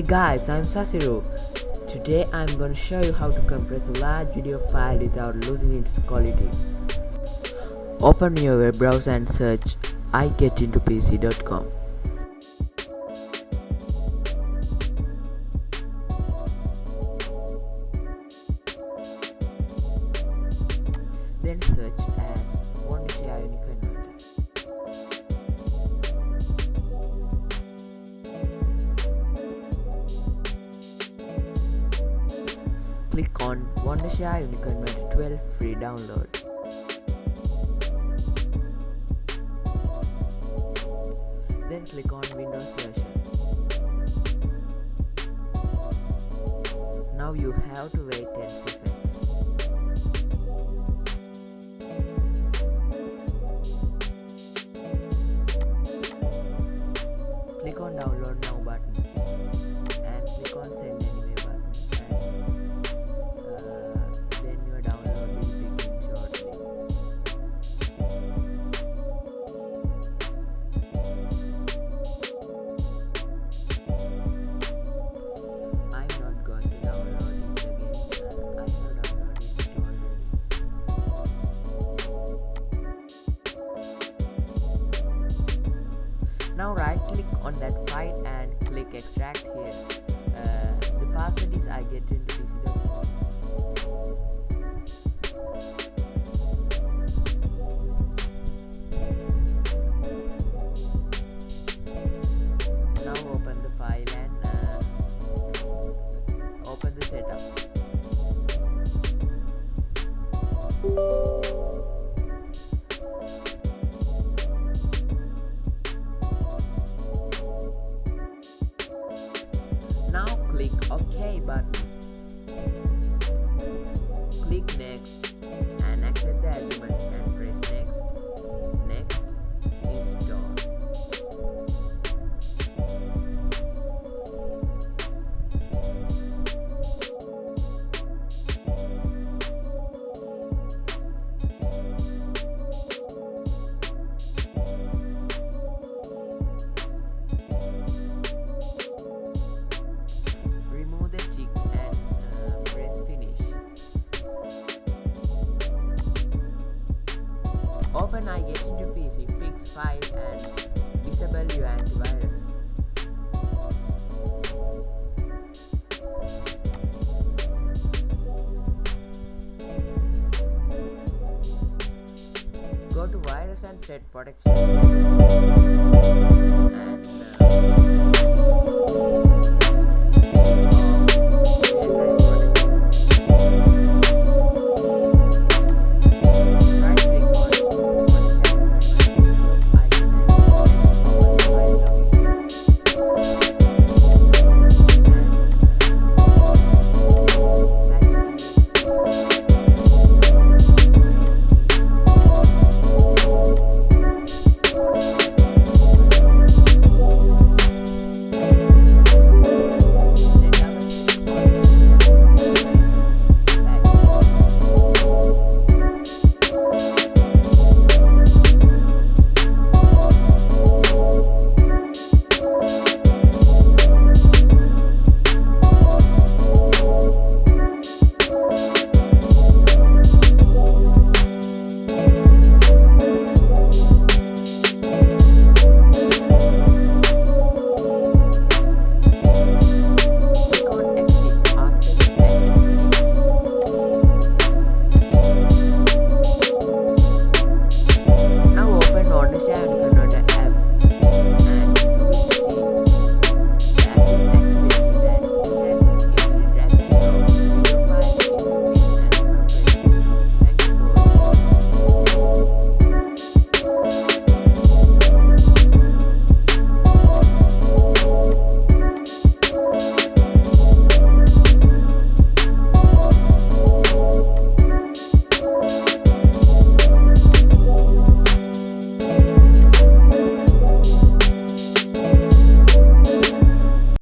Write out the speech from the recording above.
Hey guys, I'm Sasiru. Today I'm gonna show you how to compress a large video file without losing its quality. Open your web browser and search igetintopc.com. Then search as Wondershare Uniconverter. Click on Wondershare Uniconverter 12 free download. Then click on Windows version. Now you have to wait 10 seconds. Click on download now button Now right click on that file and click extract here. Uh, the password is I get into PC.com. click OK Open I get into PC, fix file and disable your antivirus. Go to virus and threat protection note Shah എടുക്കണം